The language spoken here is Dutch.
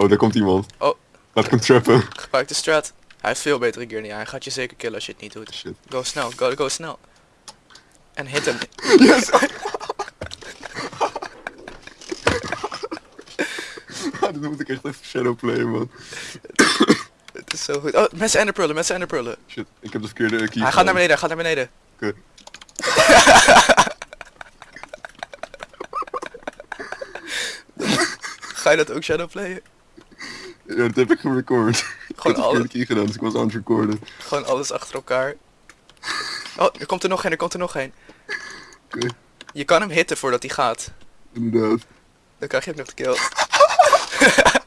Oh, daar komt iemand. Oh. Laat ik hem trappen. Gebruik de strat. Hij heeft veel betere gear dan jij. Hij gaat je zeker killen als je het niet doet. Shit. Go snel, go, go snel. En hit hem. Yes! Ah, dit moet ik echt even shadowplayen, man. Het is zo goed. Oh, mensen enderprullen, mensen enderprullen. Shit, ik heb de verkeerde key Hij gaat naar beneden, hij gaat naar beneden. Oké. Ga je dat ook shadowplayen? Ja, dat heb ik gerecord. Ik Gewoon had de alle- verkeerde key gedaan, dus ik was aan het recorden. Gewoon alles achter elkaar. Oh, er komt er nog een, er komt er nog een. Oké, Je kan hem hitten voordat hij gaat. inderdaad. Dan krijg je hem nog de kill.